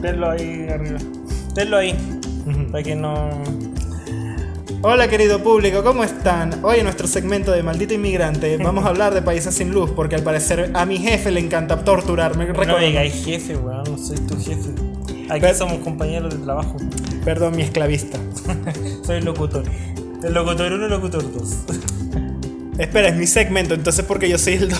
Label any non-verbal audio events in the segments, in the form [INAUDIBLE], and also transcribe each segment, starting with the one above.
tenlo ahí arriba. Tenlo ahí. Para que no. Hola querido público, ¿cómo están? Hoy en nuestro segmento de Maldito Inmigrante vamos a hablar de países sin luz porque al parecer a mi jefe le encanta torturarme. No digáis jefe, weón. No soy tu jefe. Aquí Pero- somos compañeros de trabajo. Perdón, mi esclavista. [LAUGHS] Soy locutor. El locutor 1 y locutor 2. Espera, es mi segmento, entonces porque yo soy el... do-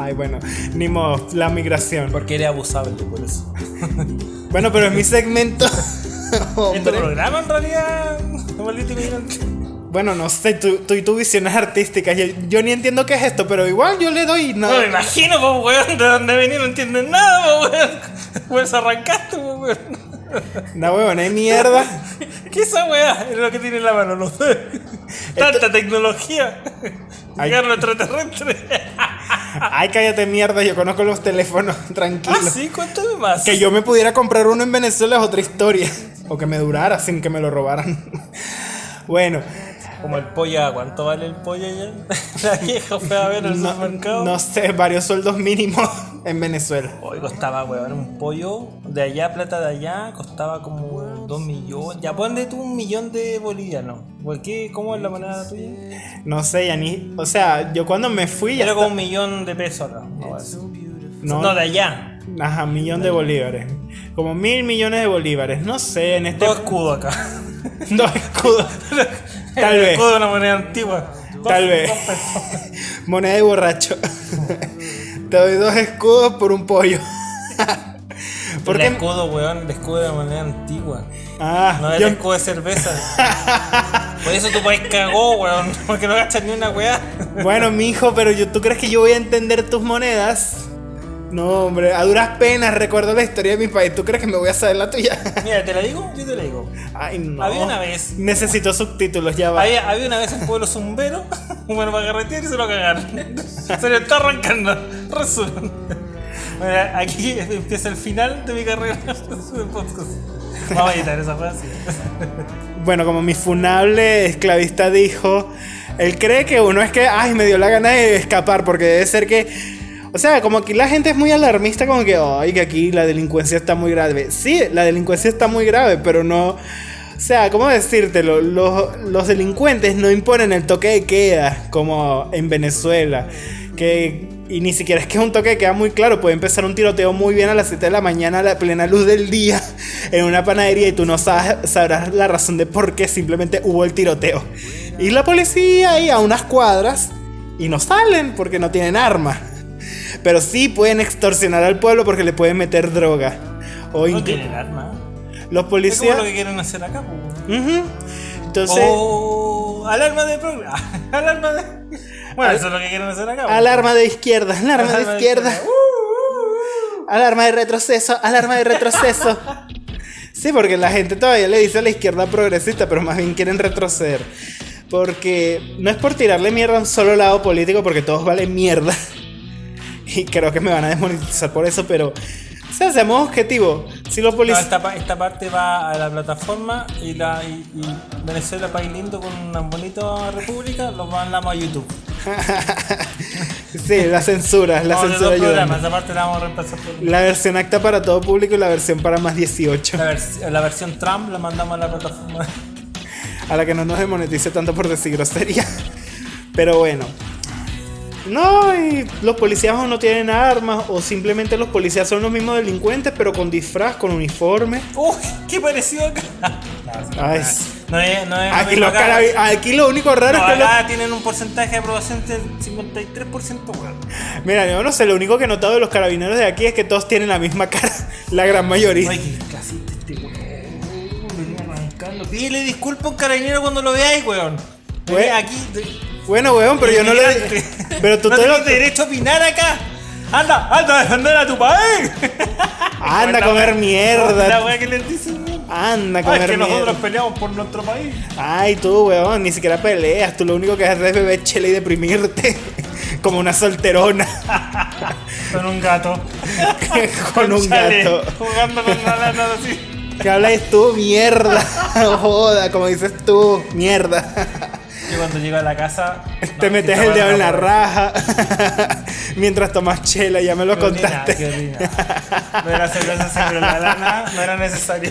Ay, bueno, ni modo, la migración. Porque eres abusable, por eso. [LAUGHS] Bueno, pero es mi segmento. [LAUGHS] ¿Este programa en realidad? Maldito inmigrante. Bueno, no sé, tú, tú y tus visiones artísticas. Yo, yo ni entiendo qué es esto, pero igual yo le doy No nada. me imagino, pues, weón, de dónde venís, no entiendes nada, pues, weón. Pues arrancaste, pues, weón. No, weón, es mierda. [LAUGHS] ¿Qué esa weá? Es lo que tiene en la mano, no sé. Tanta tecnología. Ay. Llegaron extraterrestres. Ay, cállate mierda, yo conozco los teléfonos, [LAUGHS] tranquilo. Ah, sí, cuéntame más. Que yo me pudiera comprar uno en Venezuela es otra historia. O que me durara sin que me lo robaran. [LAUGHS] Bueno, Como el pollo, ¿cuánto vale el pollo allá? [LAUGHS] La vieja fue a ver al no, supermercado. no sé, varios sueldos mínimos [LAUGHS] en Venezuela. Hoy costaba, weón, un pollo de allá, plata de allá, costaba como dos millones. Ya ponle tú un millón de bolivianos. ¿Por qué? ¿Cómo es la moneda tuya? No sé, ya ni. O sea, yo cuando me fui ya. Era como un millón de pesos acá. No, eso. No. no, de allá. Ajá, millón de bolívares. Como mil millones de bolívares. No sé, en este. Dos escudos acá. [LAUGHS] Dos escudos. Tal el vez. de una moneda antigua. Dos- Tal vez. [LAUGHS] Moneda de borracho. Te doy dos escudos por un pollo. ¿Por el qué? escudo, weón, el escudo de la moneda antigua. Ah, No el yo- escudo de cerveza. [LAUGHS] Por eso tu país cagó, weón. [LAUGHS] Porque no gastas ni una weá. Bueno, mijo, pero yo, ¿tú crees que yo voy a entender tus monedas? No, hombre, a duras penas recuerdo la historia de mi país. ¿Tú crees que me voy a saber la tuya? [LAUGHS] Mira, ¿te la digo? Yo te la digo. Ay, no. Había una vez. Necesito subtítulos, ya va. Había, había una vez un pueblo zumbero, [LAUGHS] bueno, para carretear y se lo cagaron. Se le está arrancando. Resumen. Mira, aquí empieza el final de mi carrera [LAUGHS] de podcast. Vamos a editar esa frase. Bueno, como mi funable esclavista dijo, él cree que uno es que, ay, me dio la gana de escapar, porque debe ser que. O sea, como aquí la gente es muy alarmista, como que, ay, que aquí la delincuencia está muy grave. Sí, la delincuencia está muy grave, pero no. O sea, ¿cómo decírtelo? Los, los delincuentes no imponen el toque de queda, como en Venezuela. Que. Y ni siquiera es que es un toque de queda muy claro. Puede empezar un tiroteo muy bien a las 7 de la mañana a la plena luz del día [LAUGHS] en una panadería y tú no sabes, sabrás la razón de por qué simplemente hubo el tiroteo. Y la policía ahí a unas cuadras y no salen porque no tienen arma. Pero sí pueden extorsionar al pueblo porque le pueden meter droga. O No tienen arma. los Es como policías... lo que quieren hacer acá. Ujú. Entonces... Alarma de programa. [LAUGHS] Alarma de. Bueno, Al- eso es lo que quieren hacer acá. Alarma de izquierda, alarma de izquierda. izquierda. Uh, Alarma de retroceso, alarma de retroceso. Sí, porque la gente todavía le dice a la izquierda progresista, pero más bien quieren retroceder. Porque no es por tirarle mierda a un solo lado político, porque todos valen mierda. [LAUGHS] Y creo que me van a desmonetizar por eso, pero. O sea, seamos objetivos. Si los No, policías. esta, esta parte va a la plataforma y, la, y, y Venezuela, país lindo con una bonita república, lo mandamos a YouTube. [LAUGHS] Sí, la censura, la Vamos censura ayuda. la La versión acta para todo público y la versión para más 18. la, vers- la versión Trump la mandamos a la plataforma. A la que no nos demonetice tanto por decir grosería. Pero bueno. No, y los policías o no tienen armas, o simplemente los policías son los mismos delincuentes, pero con disfraz, con uniforme. ¡Uy! ¿Qué pareció acá? Ay, No es, no es aquí, lo acá. aquí lo único raro es que los- acá tienen un porcentaje de aprobación del 53%, weón. Mira, yo no sé, lo único que he notado de los carabineros de aquí es que todos tienen la misma cara, [LAUGHS] la gran mayoría. Ay, qué clasista este weón. Venía arrancando. Pídele disculpas a un carabinero cuando lo veáis, weón. Venía aquí. de- Bueno, weón, pero yo no le... [LAUGHS] Pero tú no te lo... tienes derecho a opinar acá. Anda, anda a defender a tu país. Anda a comer La mierda. weá que les dicen. Anda a Ah, comer es que nosotros peleamos por nuestro país. Ay, tú, weón, ni siquiera peleas. Tú lo único que haces es beber chela y deprimirte. [LAUGHS] Como una solterona. [LAUGHS] Con un gato. con un Chale, gato. Jugando con la lana así. ¿Qué hablas tú? Mierda. Joda, como dices tú, mierda. Qué cuando llego a la casa. Te no, metes el dedo en la raja [LAUGHS] mientras tomas chela, ya me lo Qué contaste. qué ordinaria. No era cerveza la lana no era necesaria.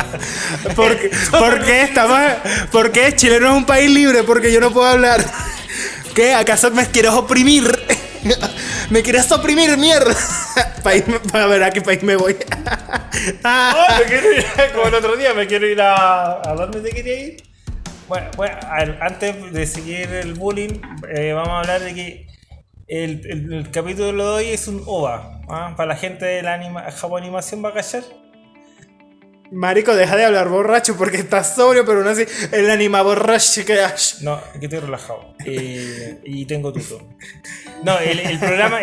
[LAUGHS] ¿Por qué, por qué estamos, ¿Por qué Chile no es un país libre? Porque yo no puedo hablar. ¿Qué? ¿Acaso me quieres oprimir? [LAUGHS] ¿Me quieres oprimir, mierda? País, a ver a qué país me voy. Oh, me quiero ir, como el otro día, me quiero ir a. ¿A dónde te quería ir? Bueno, bueno, antes de seguir el bullying, eh, vamos a hablar de que el, el- el capítulo de hoy es un OVA. ¿ah? Para la gente de la anima, Animación va a callar. Marico, deja de hablar borracho porque estás sobrio, pero aún así el anima borracho que hay. No, que estoy relajado. Eh, y tengo tuto. No, el, el programa,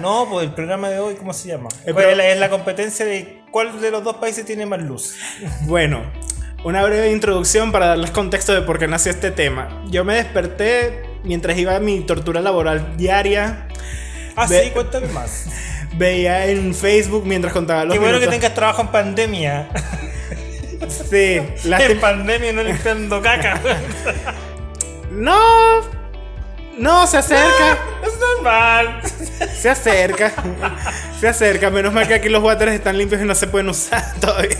no, pues el programa de hoy, ¿cómo se llama? La, es la competencia de cuál de los dos países tiene más luz. Bueno, una breve introducción para darles contexto de por qué nació este tema. Yo me desperté mientras iba a mi tortura laboral diaria. Ah, Ve- sí, cuéntame más. [LAUGHS] Veía en Facebook mientras contaba los Qué bueno que tengas trabajo en pandemia. Sí, [LAUGHS] en lástima- pandemia no limpiando caca. [LAUGHS] No, no, se acerca. es normal. Se acerca. Se acerca. Menos mal que aquí los waters están limpios y no se pueden usar todavía.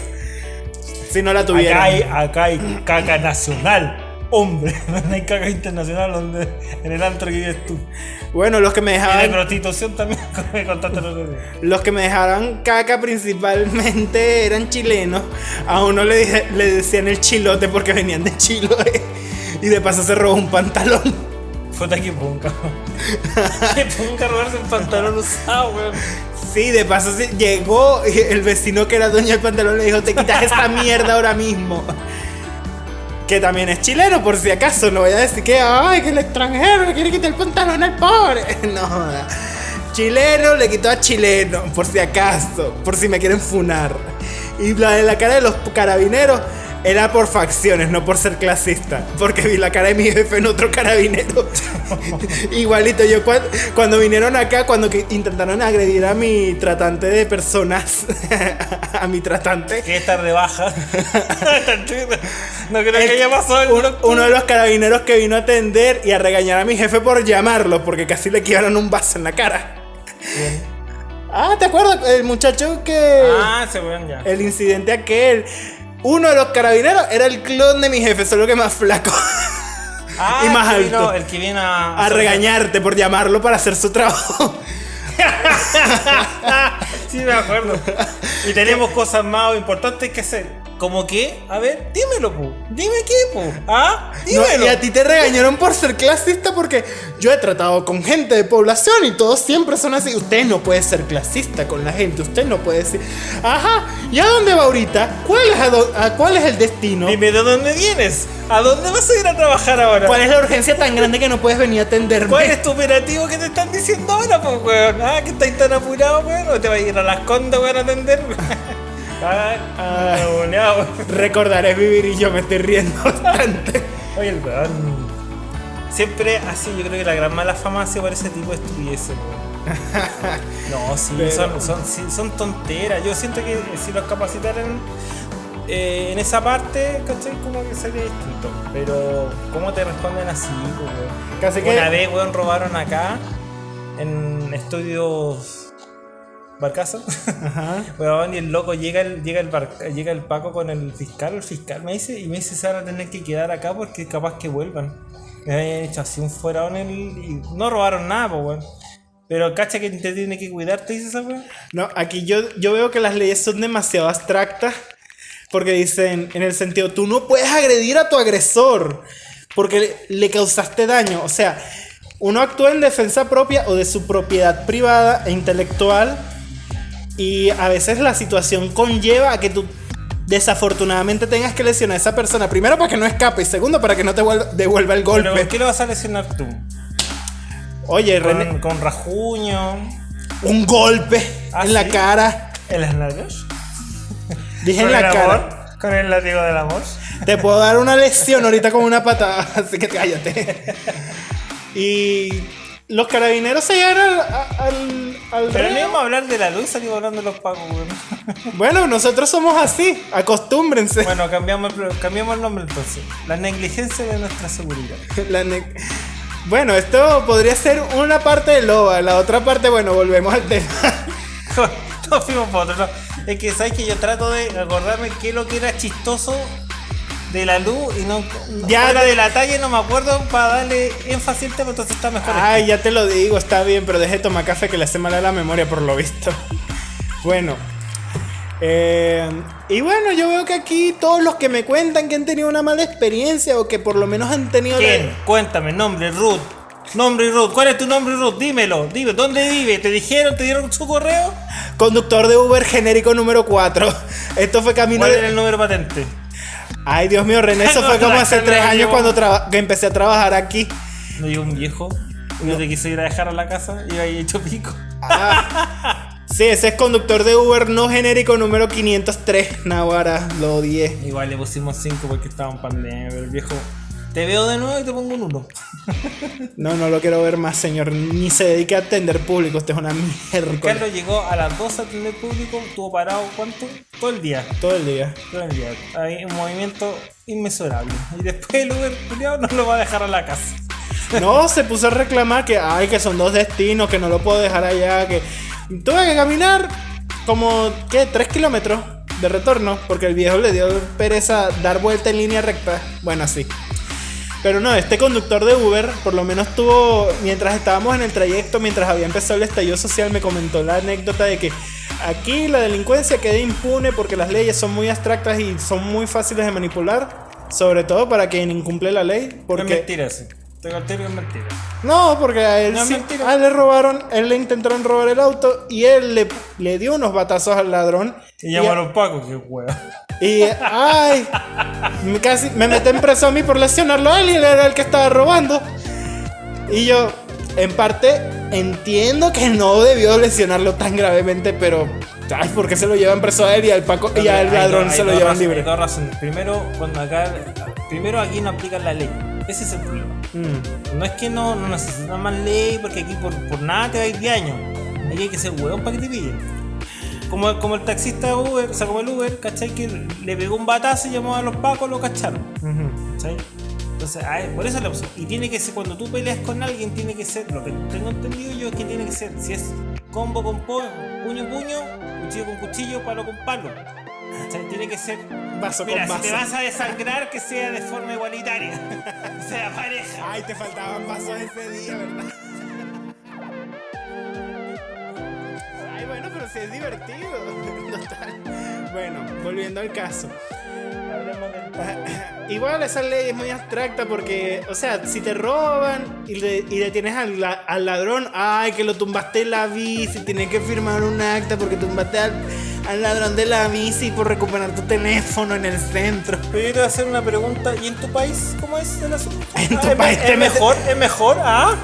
Si no la Acá tuvieran. hay, acá hay caca nacional. Hombre, [LAUGHS] no hay caca internacional donde, en el antro que vives tú. Bueno, los que me Y de dejaban. prostitución también, [LAUGHS] me contaste día. Los que me dejaban caca principalmente eran chilenos. A uno le, dije- le decían el chilote porque venían de Chiloé. Y de paso se robó un pantalón. Puta que punca. Que punca robarse un [LAUGHS] pantalón usado, weón. Sí, de paso sí, llegó [LAUGHS] el vecino que era dueño del pantalón le dijo, te quitas esta [LAUGHS] mierda ahora mismo. Que también es chileno, por si acaso. No voy a decir que, ay, que el extranjero le quiere quitar el pantalón al pobre. [LAUGHS] No, chileno le quitó a chileno, por si acaso, por si me quieren funar. Y la de la cara de los carabineros era por facciones, no por ser clasista. Porque vi la cara de mi jefe en otro carabinero. [LAUGHS] Igualito, yo cua- cuando vinieron acá, cuando que intentaron agredir a mi tratante de personas, [LAUGHS] a mi tratante, Que estar de baja. [LAUGHS] no creo que haya pasado el uno, uno de los carabineros que vino a atender y a regañar a mi jefe por llamarlo, porque casi le quebraron un vaso en la cara. Ah, ¿te acuerdas? El muchacho que... Ah, weón ya. El incidente aquel. Uno de los carabineros era el clon de mi jefe, solo que más flaco. Ah, [LAUGHS] y más el alto. vino- el que viene a. A regañarte por llamarlo para hacer su trabajo. [LAUGHS] sí, me acuerdo. Y tenemos [LAUGHS] cosas más importantes que hacer. ¿Cómo qué? A ver, dímelo, pu. Dime qué, pu. ¿Ah? No, Dímelo. y a ti te regañaron por ser clasista porque yo he tratado con gente de población y todos siempre son así. Usted no puede ser clasista con la gente, usted no puede decir, ajá, ¿y a dónde va ahorita? ¿Cuál es, a a cuál es el destino? Dime de dónde vienes. ¿A dónde vas a ir a trabajar ahora? ¿Cuál es la urgencia tan grande que no puedes venir a atenderme? ¿Cuál es tu operativo que te están diciendo ahora, pues, weón? Ah, que estáis tan apurado, weón. ¿O te vas a ir a las condas, weón, a atender? [LAUGHS] Ah. weón. Recordaré vivir y yo me estoy riendo [LAUGHS] bastante. Oye, el weón. Siempre así, yo creo que la gran mala fama sido por ese tipo de estupideces, weón. [LAUGHS] No, sí, Pero- son, son, sí, son tonteras. Yo siento que si los capacitaran eh, en esa parte, ¿cachai? Como que sería distinto. Pero, ¿cómo te responden así, weón? Casi que- Una vez, weón, robaron acá en estudios Barcaza. Ajá. [LAUGHS] Weón, y el loco llega el, llega el bar- llega el Paco con el fiscal, el fiscal me dice, y me dice se van a tener que quedar acá porque capaz que vuelvan. Me habían hecho así un fuera en el. y no robaron nada, pues weón. Pero cacha que te tiene que cuidar, te dice esa weón. No, aquí yo, yo veo que las leyes son demasiado abstractas porque dicen en el sentido, tú no puedes agredir a tu agresor porque le, le causaste daño. O sea, uno actúa en defensa propia o de su propiedad privada e intelectual y a veces la situación conlleva a que tú desafortunadamente tengas que lesionar a esa persona. Primero para que no escape y segundo para que no te vuel- devuelva el Pero ¿por golpe. qué lo vas a lesionar tú? Oye, René, Con, con rajuño, un golpe ¿Ah, en la cara. en las nalgas. Dije en ¿Con la cara. amor? Con el látigo del amor. Te puedo dar una lesión ahorita con una patada, [LAUGHS] así que cállate. Y, [LAUGHS] los carabineros se llegaron al, al, al Pero no íbamos a hablar de la luz salimos hablando de los pagos, [LAUGHS] weón. Bueno, nosotros somos así, acostúmbrense. Bueno, cambiamos el, cambiamos el nombre entonces. La negligencia de nuestra seguridad. [LAUGHS] La ne- bueno, esto podría ser una parte de Loba, la otra parte, bueno, volvemos al tema. [LAUGHS] no fuimos por otro lado. Es que sabes que yo trato de acordarme qué es lo que era chistoso de la luz y no. Ya te- de la talla no me acuerdo para darle énfasis al tema, entonces está mejor. Ay, ya te lo digo, está bien, pero deje de tomar café que le hace mal a la memoria por lo visto. [LAUGHS] Bueno. eh, y bueno, yo veo que aquí todos los que me cuentan que han tenido una mala experiencia o que por lo menos han tenido... la- ¿Quién? Cuéntame, nombre, Ruth. Nombre y Ruth. ¿Cuál es tu nombre, Ruth? Dímelo. Dime, ¿dónde vive? ¿Te dijeron? ¿Te dieron su correo? Conductor de Uber genérico número 4. Esto fue camino ¿Cuál de... era el número patente? Ay, Dios mío, René, eso [LAUGHS] fue como hace No, tres no, años no. cuando que empecé a trabajar aquí. Me llegó un viejo. Yo te quise ir a dejar a la casa y ahí hecho pico. Ah, [LAUGHS] sí, ese es conductor de Uber no genérico número 503. Nahuara, lo odié. Igual le pusimos 5 porque estaba en pandemia, pero el viejo. Te veo de nuevo y te pongo un 1. [LAUGHS] No, no lo quiero ver más, señor. Ni se dedique a atender público. Usted es una mierda. Carlos llegó a las 12 a atender público, estuvo parado ¿cuánto? Todo el día. Todo el día. Todo el día. Hay un movimiento inmesurable. Y después el Uber culiao, no lo va a dejar a la casa. No, se puso a reclamar que, ay, que son dos destinos, que no lo puedo dejar allá, que tuve que caminar como, ¿qué? Tres kilómetros de retorno, porque el viejo le dio pereza dar vuelta en línea recta. Bueno, así. Pero no, este conductor de Uber, por lo menos tuvo, mientras estábamos en el trayecto, mientras había empezado el estallido social, me comentó la anécdota de que aquí la delincuencia queda impune porque las leyes son muy abstractas y son muy fáciles de manipular, sobre todo para quien incumple la ley. Porque... Es mentira eso. Te conté es mentira. No, porque a él, No, sí- a él le robaron, a él le intentaron robar el auto y él le, le dio unos batazos al ladrón. Y llamaron Paco, qué hueá. Y, ay, casi me meten preso a mí por lesionarlo a él y él era el que estaba robando. Y yo, en parte, entiendo que no debió lesionarlo tan gravemente, pero, ay, ¿por qué se lo llevan preso a él y al Paco y al ladrón se lo llevan razones, libre? Hay dos razones. Primero, cuando acá. Primero aquí no aplican la ley. Ese es el problema. Mm. No es que no, no necesitan más ley, porque aquí por, por nada te va a ir 10 años. Aquí hay que ser hueón para que te pillen. Como, como el taxista Uber, o sea, como el Uber, ¿cachai? Que le pegó un batazo y llamó a los pacos, lo cacharon. ¿cachai? Entonces, por eso es la opción. Y tiene que ser, cuando tú peleas con alguien, tiene que ser, lo que tengo entendido yo es que tiene que ser, si es combo con po- puño puño, cuchillo con cuchillo, palo con palo. ¿cachai? Tiene que ser Vaso Mira, con si te vaso. vas a desangrar, que sea de forma igualitaria. [LAUGHS] que sea pareja. Ay, te faltaban vasos ese día, ¿verdad? Divertido. [LAUGHS] Total. Bueno, volviendo al caso. [LAUGHS] Igual esa ley es muy abstracta porque, o sea, si te roban y, le, y detienes al, la- al ladrón, ay, que lo tumbaste en la bici, tienes que firmar un acta porque tumbaste al, al ladrón de la bici por recuperar tu teléfono en el centro. Pero yo te voy a hacer una pregunta. ¿Y en tu país cómo es el asunto? [LAUGHS] En tu Ah, ¿es, país es mejor? ¿Es mejor? ¿Ah?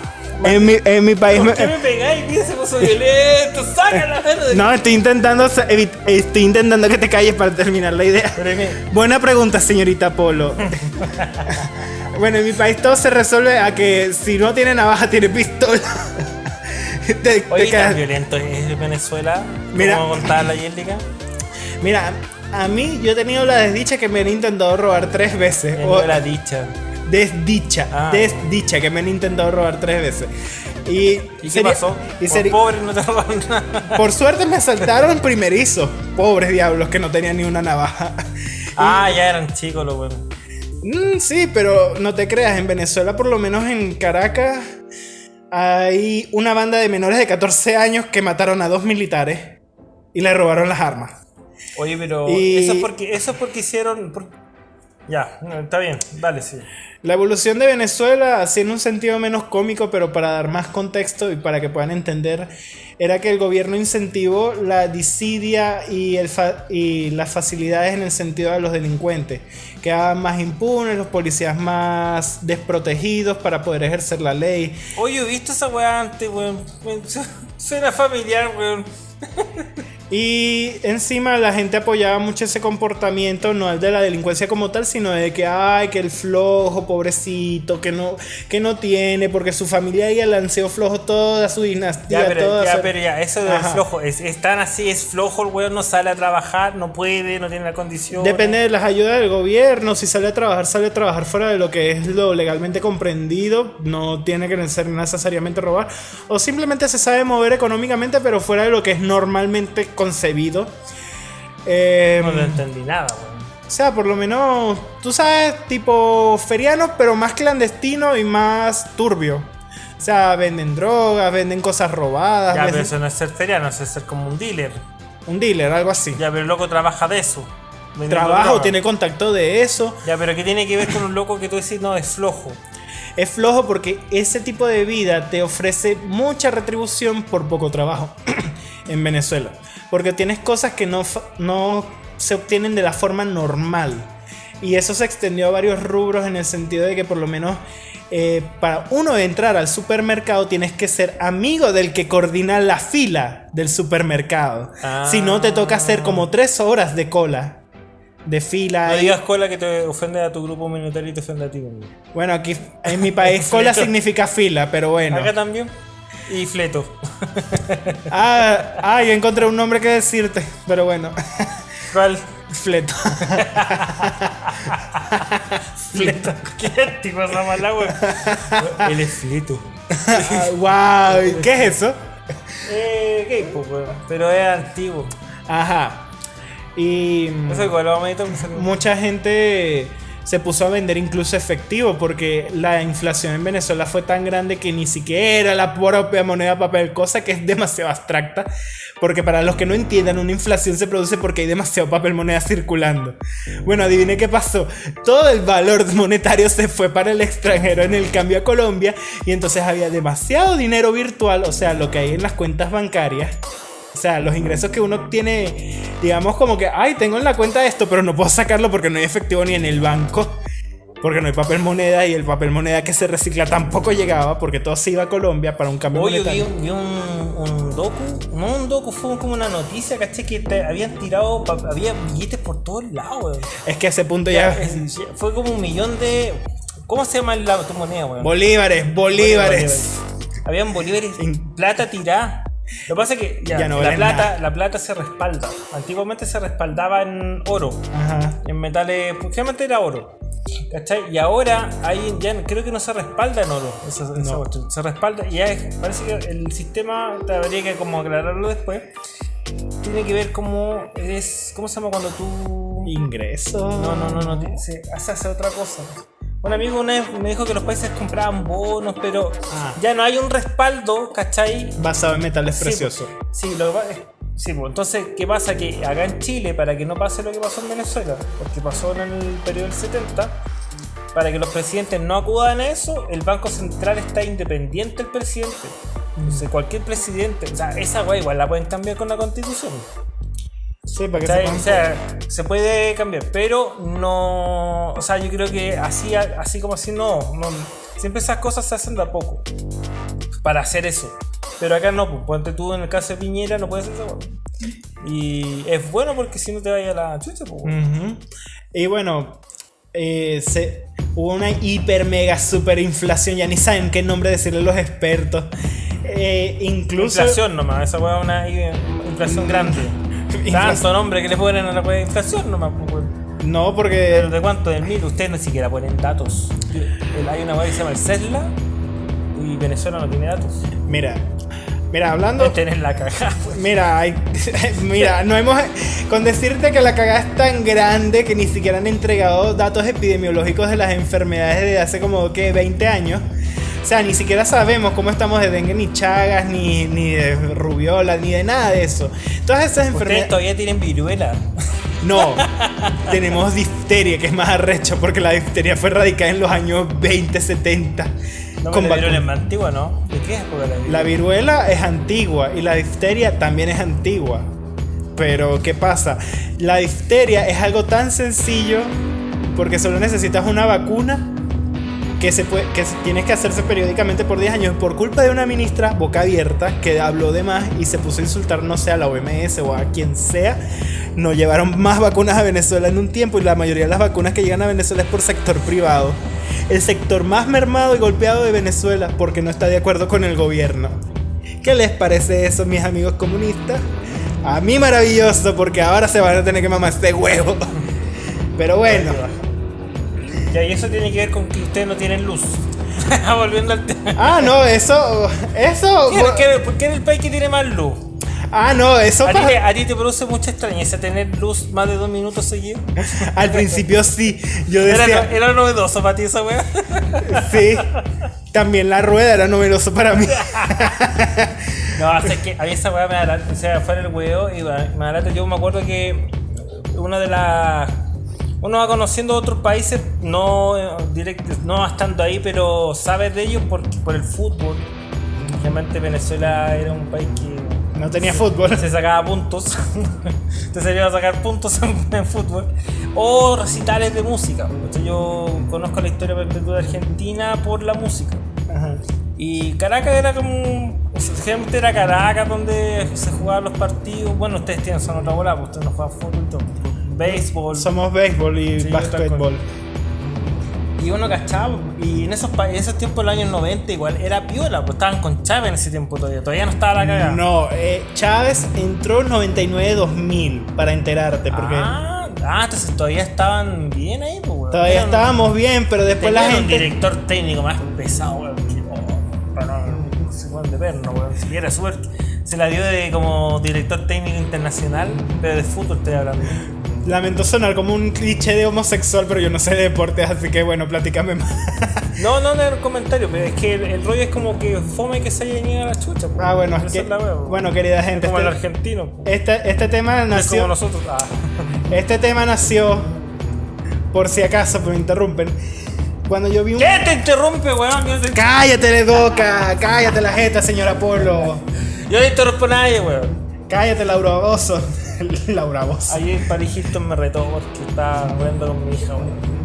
En mi, en mi país... ¿Por me- qué me pegáis? Mira, se puso violento. Saca la mano de... No, estoy intentando, estoy intentando que te calles para terminar la idea. Buena pregunta, señorita Polo. [LAUGHS] bueno, en mi país todo se resuelve a que si no tiene navaja, tiene pistola. [LAUGHS] te, te Oye, quedas- tan violento es Venezuela. Mira. ¿Cómo contaba la Jessica? Mira, a mí yo he tenido la desdicha que me han intentado robar tres veces. O era dicha. Desdicha, Ah. desdicha que me han intentado robar tres veces. Y, ¿Y qué pasó? y Por pobre no te robaron nada. por suerte me asaltaron primerizo. Pobres diablos que no tenían ni una navaja. [LAUGHS] Ah, ya eran chicos los buenos. Mm, sí, pero no te creas, en Venezuela, por lo menos en Caracas, hay una banda de menores de 14 años que mataron a dos militares y le robaron las armas. Oye, pero Y- eso es porque eso es porque hicieron ya, está bien, dale, sí. La evolución de Venezuela, así en un sentido menos cómico, pero para dar más contexto y para que puedan entender, era que el gobierno incentivó la disidia y, el fa- y las facilidades en el sentido de los delincuentes. Quedaban más impunes, los policías más desprotegidos para poder ejercer la ley. Oye, ¿he visto esa weá antes, weón? Weón, [LAUGHS] su- Suena familiar, weón. [LAUGHS] Y encima la gente apoyaba mucho ese comportamiento, no el de la delincuencia como tal, sino de que, ay, que el flojo, pobrecito, que no, que no tiene, porque su familia ya lanceó flojo toda su dinastía. Ya, pero, toda ya, su- pero ya, eso del Ajá. flojo, es, es tan así, es flojo, el weón no sale a trabajar, no puede, no tiene la condición. Depende de las ayudas del gobierno, si sale a trabajar, sale a trabajar fuera de lo que es lo legalmente comprendido, no tiene que ser necesariamente robar, o simplemente se sabe mover económicamente, pero fuera de lo que es normalmente concebido. Eh, No lo entendí nada, weón. o sea, por lo menos, tú sabes, tipo ferianos, pero más clandestino y más turbio. O sea, venden drogas, venden cosas robadas, Ya, pero eso no es ser feriano, eso es ser como un dealer. un dealer, algo así. Ya, pero el loco trabaja de eso. Trabajo, tiene contacto de eso. Ya, pero ¿qué tiene que ver con un loco que tú decís, no, es flojo? Es flojo porque ese tipo de vida te ofrece mucha retribución por poco trabajo [CLEARS THROAT] en Venezuela. Porque tienes cosas que no, no se obtienen de la forma normal. Y eso se extendió a varios rubros en el sentido de que por lo menos eh, para uno entrar al supermercado tienes que ser amigo del que coordina la fila del supermercado. Ah. Si no te toca hacer como tres horas de cola. De fila. No digas cola que te ofende a tu grupo minoritario y te ofende a ti. Bueno, aquí en mi país [LAUGHS] cola significa fila, pero bueno. Acá también. Y fleto. [LAUGHS] Ah, ah, yo encontré un nombre que decirte, pero bueno. ¿Cuál? Fleto. Fleto. Qué antiguo esa mala, weón. Él es fleto. [LAUGHS] Ah, wow, ¿qué es eso? Eh, gay, pues. Pero es antiguo. Ajá. Y Eso igual vamos a se- mucha gente se puso a vender incluso efectivo porque la inflación en Venezuela fue tan grande que ni siquiera la propia moneda papel, cosa que es demasiado abstracta, porque para los que no entiendan, una inflación se produce porque hay demasiado papel moneda circulando. Bueno, adivine qué pasó. Todo el valor monetario se fue para el extranjero en el cambio a Colombia y entonces había demasiado dinero virtual, o sea, lo que hay en las cuentas bancarias. O sea, los ingresos que uno tiene, digamos como que, ay, tengo en la cuenta esto, pero no puedo sacarlo porque no hay efectivo ni en el banco. Porque no hay papel moneda y el papel moneda que se recicla tampoco llegaba porque todo se iba a Colombia para un cambio Oye, vi, monetario. un, vi un, un docu, no un docu, fue como una noticia, caché que te habían tirado, había billetes por todos lados. Es que a ese punto Ya, ya... es- fue como un millón de. ¿Cómo se llama la, tu moneda, weón? Bolívares, bolívares. Habían bolívares In- plata tirada. Lo que pasa es que ya, Ya no la, plata, nada. la plata se respalda. Antiguamente se respaldaba en oro, Ajá. en metales, generalmente era oro. ¿Cachai? Y ahora hay, ya creo que no se respalda en oro. esa- esa No. cuestión. Se respalda y ya es- parece que el sistema, te habría que como aclararlo después. Tiene que ver cómo es, ¿cómo se llama cuando tú Ingreso. no, no, no, no, se hace, hace otra cosa. Un amigo una vez me dijo que los países compraban bonos, pero Ah. ya no hay un respaldo, ¿cachai? Basado en metales Sí, preciosos. Sí, lo que sí, pues, entonces, ¿qué pasa? Que acá en Chile, para que no pase lo que pasó en Venezuela, porque pasó en el periodo del 70, para que los presidentes no acudan a eso, el Banco Central está independiente del presidente. Entonces, cualquier presidente, o sea, esa weá igual la pueden cambiar con la constitución. Sí, para que ¿Cachai? sepan- O sea, se puede cambiar, pero no. O sea, yo creo que así, así como así no, no. Siempre esas cosas se hacen de a poco. Para hacer eso. Pero acá no, pues, ponte tú en el caso de Piñera, no puedes hacer eso. Y es bueno porque si no te vaya la chucha, pues. Y bueno, eh, se, hubo una hiper mega super inflación, ya ni saben qué nombre decirle los expertos. Eh, incluso... Inflación nomás, esa es una inflación grande. Tanto nombre que le ponen a la de inflación nomás, pues. No, porque... Pero de cuánto, del mil, ustedes ni siquiera ponen datos. Hay una weá que se llama el CESLA y Venezuela no tiene datos. Mira, mira, hablando... Tener la cagada, pues. Mira, hay- [LAUGHS] mira, no hemos. Con decirte que la cagada es tan grande que ni siquiera han entregado datos epidemiológicos de las enfermedades de hace como que 20 años. O sea, ni siquiera sabemos cómo estamos de dengue, ni chagas, ni, ni de rubiola, ni de nada de eso. Todas esas Ustedes enfermedades. todavía tienen viruela. [LAUGHS] No, tenemos difteria, que es más arrecho, porque la difteria fue radicada en los años 20, 70. No, con la viruela es más antigua, ¿no? ¿De qué época la viruela? La viruela es antigua y la difteria también es antigua. Pero, ¿qué pasa? La difteria es algo tan sencillo porque solo necesitas una vacuna que, se puede, que tiene que hacerse periódicamente por 10 años por culpa de una ministra boca abierta que habló de más y se puso a insultar, no sé, a la OMS o a quien sea. No llevaron más vacunas a Venezuela en un tiempo y la mayoría de las vacunas que llegan a Venezuela es por sector privado. El sector más mermado y golpeado de Venezuela porque no está de acuerdo con el gobierno. ¿Qué les parece eso, mis amigos comunistas? A mí maravilloso porque ahora se van a tener que mamar este huevo. Pero bueno. Ya, y eso tiene que ver con que ustedes no tienen luz. [LAUGHS] Volviendo al tema. Ah, no, eso. Eso. ¿Quién, quién- ¿Por qué en el país que tiene más luz? Ah, no, eso ¿A ti, te, a ti te produce mucha extrañeza tener luz más de dos minutos seguidos? [LAUGHS] Al principio sí. Yo Era, decía. era novedoso para ti esa weá. [LAUGHS] Sí. También la rueda era novedoso para mí. No, o sea, es que a mí esa weá me da o sea, fuera el huevo y me da. Yo me acuerdo que una de las. Uno va conociendo otros países, no eh, direct- no estando ahí, pero sabe de ellos por, por el fútbol. Realmente Venezuela era un país que No tenía fútbol. se sacaba puntos. [LAUGHS] Te salía a sacar puntos [LAUGHS] en, en fútbol. O recitales de música. Entonces yo conozco la historia perpetua de Argentina por la música. Ajá. Y Caracas era como. Generalmente era Caracas donde se jugaban los partidos. Bueno, ustedes tienen son otra bola, pues ustedes no juegan fútbol y todo. Béisbol. Somos béisbol y Sí, basquetbol. Y uno cachaba. Y en esos, en esos tiempos, en los años 90, igual era piola, pues estaban con Chávez en ese tiempo todavía. Todavía no estaba la cagada. No, eh, Chávez entró en 99-2000 para enterarte, porque Ah, ah, entonces todavía estaban bien ahí, pues, weón. todavía Eran- estábamos bien, pero después la tenían un gente. director técnico más pesado, weón. oh, para no- cuál de perno, weón. Si era suerte. Se la dio de como director técnico internacional, pero de fútbol estoy hablando. Lamento sonar como un cliché de homosexual, pero yo no sé de deportes, así que bueno, platícame más. [LAUGHS] No, no, no un comentario, pero es que el, el rollo es como que fome que se haya a la chucha. pues. Ah, bueno, es que, la wea, pues. bueno, querida gente, como el este, argentino. pues. este, este tema Es como nació, nosotros. Ah. [LAUGHS] este tema nació, por si acaso, pero me interrumpen, cuando yo vi un... ¿Qué te interrumpe, weón? Te- Cállate, boca, cállate la jeta, señor Apolo, yo no interrumpo a nadie, weón. cállate, Laura Bozo, [LAUGHS] Laura Bozo. Ayer Paris Hilton me retó porque estaba hablando con mi hija, weón.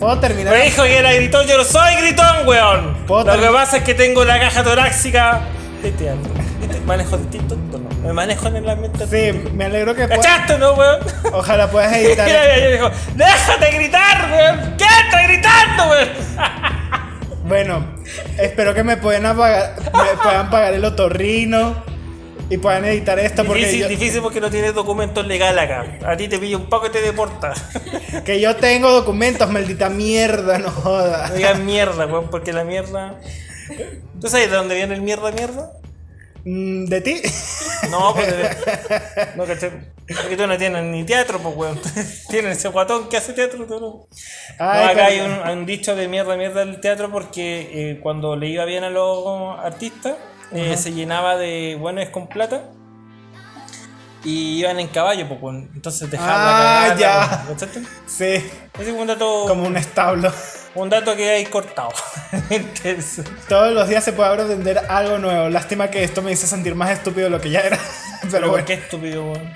¿Puedo terminar? Me dijo que era gritón, yo no soy gritón, weón. ¿Puedo Lo que pasa es que tengo la caja torácica. Teteando. ¿Viste? Manejo distinto, ¿no? Me manejo en el ambiente. Sí, artístico. me alegro que puedas- ¿Cachaste, no, weón? Ojalá puedas [LAUGHS] Y editar. dijo, déjate gritar, weón. ¿Qué estás gritando, weón? Bueno, espero que me puedan apagar, me puedan pagar el otorrino y puedan editar esto porque Difícil, yo, difícil porque no tienes documentos legales acá. A ti te pilla un poco y te deporta. [LAUGHS] que yo tengo documentos, maldita mierda, no No jodas. digas mierda, weón, porque la mierda. ¿Tú sabes de dónde viene el mierda, mierda? Mm, ¿De ti? No, pues. de- [LAUGHS] No, caché. Porque tú no tienes ni teatro, pues, weón. [LAUGHS] Tienes ese guatón que hace teatro, tú no. No, acá hay un, perdón. hay un dicho de mierda, mierda del teatro porque eh, cuando le iba bien a los artistas, eh, se llenaba de buenos con plata y iban en caballo, pues, entonces dejaban Ah, la ya. cagada, ¿cachaste? Sí, Ese es un dato, como un establo. un dato que hay cortado. [LAUGHS] Todos los días se puede aprender algo nuevo. Lástima que esto me hizo sentir más estúpido de lo que ya era. [LAUGHS] Pero Pero bueno, qué estúpido, weón.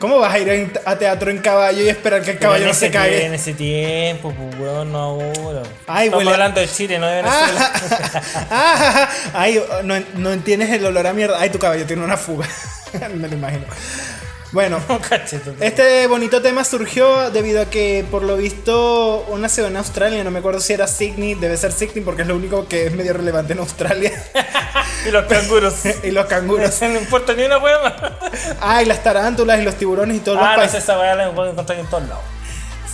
¿Cómo vas a ir a teatro en caballo y esperar que el caballo no se cague? En ese tiempo, pues, weón, no ahora. Ay, Estamos huele- hablando de Chile, no de Venezuela. [LAUGHS] Ah, ah, ay, no, no entiendes el olor a mierda. Ay, tu caballo tiene una fuga. [LAUGHS] Me lo imagino. Bueno, [LAUGHS] este bonito tema surgió debido a que, por lo visto, una ciudad en Australia, no me acuerdo si era Sydney, debe ser Sydney porque es lo único que es medio relevante en Australia. [LAUGHS] Y los canguros. [LAUGHS] y los canguros. no importa ni una hueva. Ay, las tarántulas y los tiburones y todos Ah, los no sé, países. esa weá la puedo encontrar en todos lados.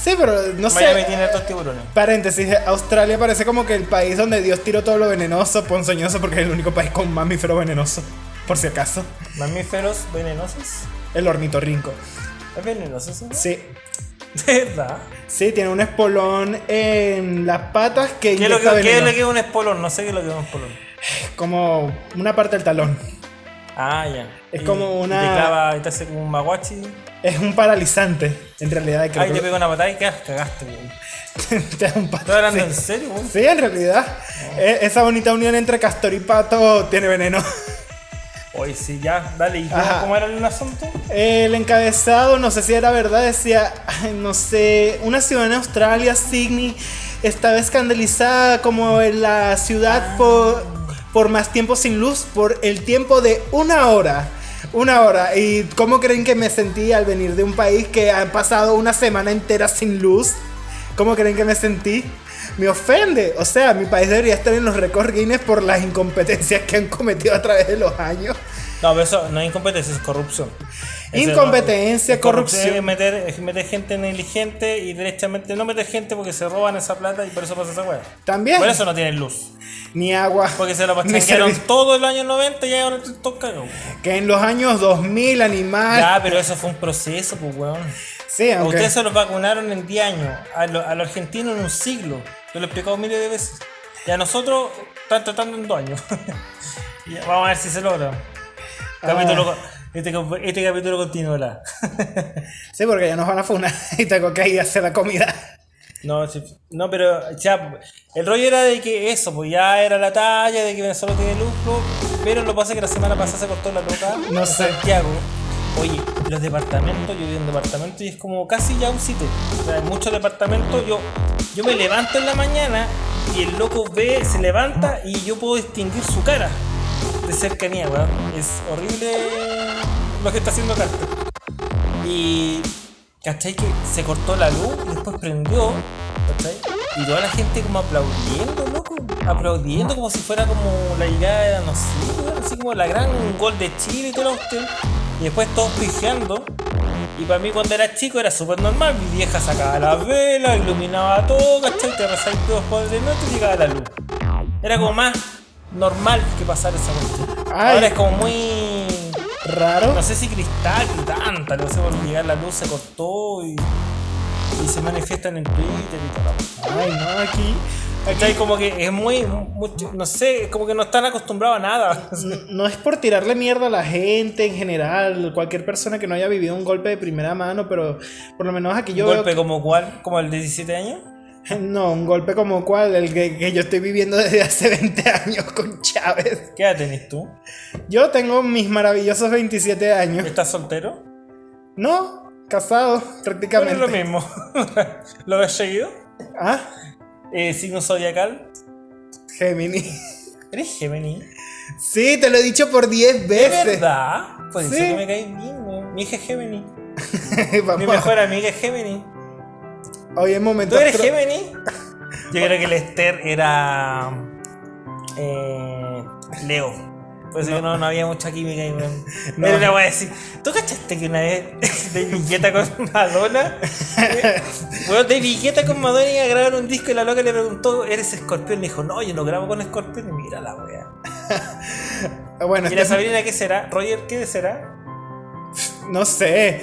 Sí, pero no Miami sé. tiene dos tiburones. Paréntesis, Australia parece como que el país donde Dios tiró todo lo venenoso, ponzoñoso, porque es el único país con mamífero venenoso. Por si acaso. Mamíferos venenosos. El ornitorrinco. ¿Es venenoso eso? Sí. De [LAUGHS] verdad. Sí, tiene un espolón en las patas que ¿Qué es lo que, qué es lo que es un espolón? No sé qué es lo que es un espolón. Como una parte del talón. Ah, ya. Es Y- como una- Y te clava te hace como un maguachi. Es un paralizante, en realidad. Creo Ahí te pega una patada y quedas, cagaste, weón. [LAUGHS] te da un ¿Estás pato. hablando Sí. en serio, weón? Sí, en realidad. E- Esa bonita unión entre castor y pato tiene veneno. [LAUGHS] Oye, sí, ya, dale. ¿Y cómo, era el asunto? El encabezado, no sé si era verdad, decía, no sé, una ciudad en Australia, Sydney, estaba escandalizada como en la ciudad por, por más tiempo sin luz, por el tiempo de una hora. Una hora. ¿Y cómo creen que me sentí al venir de un país que ha pasado una semana entera sin luz? ¿Cómo creen que me sentí? Me ofende. O sea, mi país debería estar en los récords Guinness por las incompetencias que han cometido a través de los años. No, pero eso no es incompetencia, es corrupción. Eso Incompetencia, es corrupción. Es meter, es meter gente negligente y derechamente no meter gente porque se roban esa plata y por eso pasa esa weá. También. Por eso no tienen luz. Ni agua. Porque se lo pasaron todo el año 90 y ahora te toca. Que en los años 2000 animal. Ya, pero eso fue un proceso, pues weón. Sí, A aunque. ustedes se los vacunaron en 10 años, a, lo- los argentinos en un siglo. Yo lo he explicado miles de veces. Y a nosotros están tratando en 2 años. [LAUGHS] Vamos a ver si se logra. Capítulo, co- este, este capítulo continuará. [LAUGHS] Sí, porque ya nos van a funar y tengo que ir a hacer la comida. No, no, pero ya, el rollo era de que eso, pues ya era la talla, de que Venezuela tiene lucro, pero lo que pasa es que la semana pasada se cortó la loca No sé. Santiago. Oye, los departamentos, yo vivo en departamento y es como casi ya un sitio. O sea, hay muchos departamentos, yo, yo me levanto en la mañana y el loco ve, se levanta y yo puedo distinguir su cara de cercanía, weón. Es horrible lo que está haciendo Carter. Y. ¿Cachai? Que se cortó la luz y después prendió. ¿Cachai? Y toda la gente como aplaudiendo, loco. Aplaudiendo como si fuera como la llegada, no sé, así como la gran gol de Chile y todo lo usted. Y después todos pijeando. Y para mí cuando era chico era súper normal. Mi vieja sacaba las velas, iluminaba todo, ¿cachai? Te rezáis todos por de noche y llegaba la luz. Era como más normal que pasar esa cuestión. Ahora es como muy Raro. no sé si cristal y tanta, no sé por llegar la luz se cortó y, y se manifiestan en Twitter y todo. Ay, no, aquí. ¿Cachai? Como que es muy, no sé, como que no están acostumbrados a nada. No es por tirarle mierda a la gente en general, cualquier persona que no haya vivido un golpe de primera mano, pero por lo menos aquí yo ¿Un veo golpe como cuál? ¿Como el de 17 años? [LAUGHS] No, un golpe como cual, el que, que yo estoy viviendo desde hace [LAUGHS] 20 años con Chávez. ¿Qué edad tenés tú? Yo tengo mis maravillosos 27 años. ¿Estás soltero? No, casado Pero prácticamente. es lo mismo. [LAUGHS] ¿Lo has seguido? Ah, Eh, signo zodiacal. Gemini. ¿Eres Gemini? Sí, te lo he dicho por 10 ¿De veces. verdad? Pues Sí. que me cae bien, weón. Mi hija es Gemini. [LAUGHS] Vamos. Mi mejor amiga es Gemini. Hoy es momento. ¿Tú eres Gemini? [LAUGHS] Yo creo que el Esther era. Eh, Leo. Por eso que no, no había mucha química ahí, weón. [LAUGHS] No. Pero le voy a decir: ¿Tú cachaste que una vez [LAUGHS] de Villeta con Madonna? Bueno, de Villeta con Madonna iba a grabar un disco y la loca le preguntó: ¿Eres escorpión? Le dijo: No, yo no grabo con escorpión. Y mira la wea. [LAUGHS] Bueno, ¿Y la este- Sabrina qué será? ¿Roger qué será? no sé.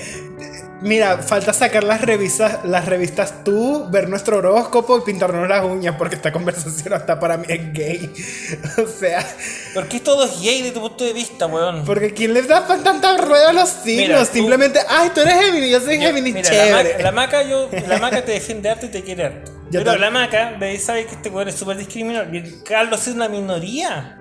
Mira, falta sacar las revistas, las revistas tú, ver nuestro horóscopo y pintarnos las uñas, porque esta [LAUGHS] conversación hasta para mí es gay. [LAUGHS] O sea, ¿Por qué todo es gay de tu punto de vista, weón? porque ¿quién les da tanta rueda a los signos? Mira, tú- Simplemente, ay, tú eres Gemini, yo soy la chévere. maca, la [LAUGHS] maca yo, la maca te defiende harto y te quiere harto. Yo Pero la maca, sabe que este weón es súper discriminado. Y el Carlos es una minoría.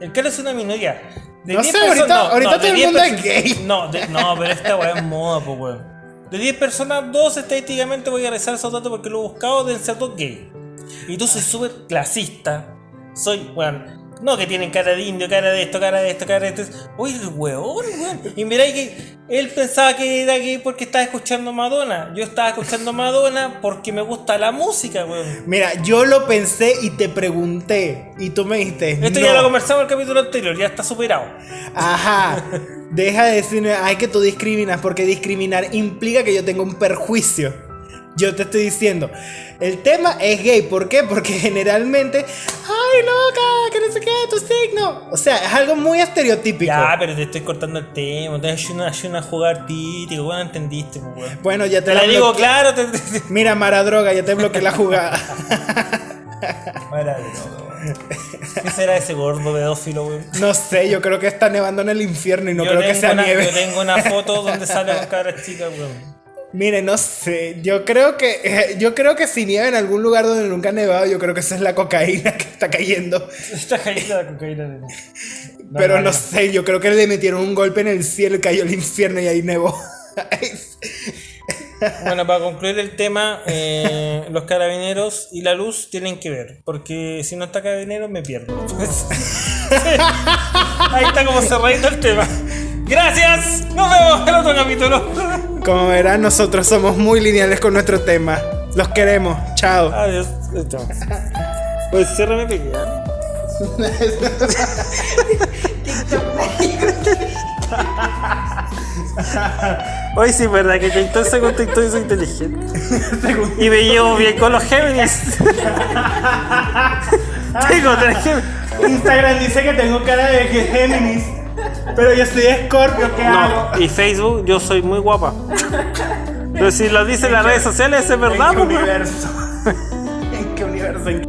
El Carlos es una minoría. De No 10 sé, ahorita- personas- ahorita de todo el 10 mundo es gay. No, de- no, pero esta weá es moda, pues weón. De 10 personas, dos estadísticamente voy a rezar esos datos porque lo he buscado, deben ser dos gay. Y tú soy súper clasista. Soy, weón. No, que tienen cara de indio, cara de esto, cara de esto, cara de esto. Oye, el weón, weón. Y mirá que él pensaba que era gay porque estaba escuchando Madonna. Yo estaba escuchando Madonna porque me gusta la música, weón. Mira, yo lo pensé y te pregunté. Y tú me dijiste. Esto no. ya lo conversamos en el capítulo anterior, ya está superado. Ajá. Deja de decirme, ay, que tú discriminas, porque discriminar implica que yo tengo un perjuicio. Yo te estoy diciendo, el tema es gay, ¿por qué? Porque generalmente, ay, loca, que no sé qué, tu signo. O sea, es algo muy estereotípico. Ya, pero te estoy cortando el tema. Te hecho una, hecho una jugada artística, weón, entendiste, weón. Bueno, ya te, Te la la digo claro, te, te- Mira, Mara Droga, ya te bloqueé la jugada. Weón. ¿Qué será ese gordo pedófilo, weón? No sé, yo creo que está nevando en el infierno y no yo, creo que sea una, nieve. yo tengo una foto donde sale con cabras chicas, weón. Mire, no sé, yo creo que [LAUGHS] yo creo que si nieva en algún lugar donde nunca ha nevado, yo creo que esa es la cocaína [LAUGHS] que está cayendo. Esta caída de cocaína de [LAUGHS] Pero no sé, yo creo que le metieron un golpe en el cielo y cayó el infierno y ahí nevó. Bueno, para concluir el tema, eh, los carabineros y la luz tienen que ver. Porque si no está carabinero, me pierdo. Ahí está como cerradito el tema. Gracias. Nos vemos en el otro capítulo. Como verán, nosotros somos muy lineales con nuestro tema. Los queremos. Chao. Adiós. Chao. Pues ciérrame pequeña. Hoy [LAUGHS] sí, verdad que TikTok se con TikTok soy inteligente. y me llevo bien con los Géminis. [LAUGHS] Tengo tres Géminis. Instagram dice que tengo cara de Géminis. Pero yo soy Scorpio, ¿qué hago? No, y Facebook, yo soy muy guapa. Pero si lo dicen las redes sociales, es ¿En verdad, qué pues, universo? [LAUGHS] ¿En qué universo? ¿En qué-